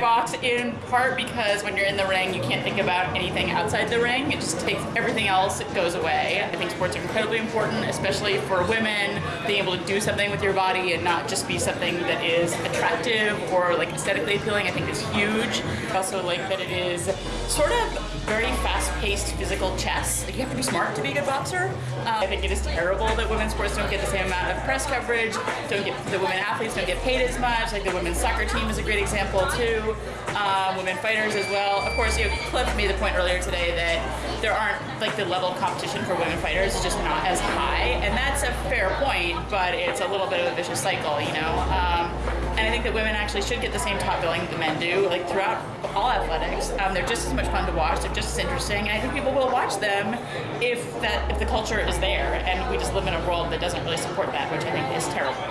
box in part because when you're in the ring, you can't think about anything outside the ring. It just takes everything else it goes away. I think sports are incredibly important, especially for women, being able to do something with your body and not just be something that is attractive or like aesthetically appealing. I think is huge. I also like that it is sort of very fast-paced physical chess. Like you have to be smart to be a good boxer. Um, I think it is terrible that women's sports don't get the same amount of press coverage. Don't get the women athletes don't get paid as much. Like the women's soccer team is a great example too. Um, women fighters as well. Of course, you know, Cliff made the point earlier today that there aren't like the level of competition for women fighters is just not as high, and that's a fair point. But it's a little bit of a vicious cycle, you know. Um, and I think that women actually should get the same top billing that men do, like throughout all athletics. Um, they're just as much fun to watch. They're just as interesting, and I think people will watch them if that if the culture is there. And we just live in a world that doesn't really support that, which I think is terrible.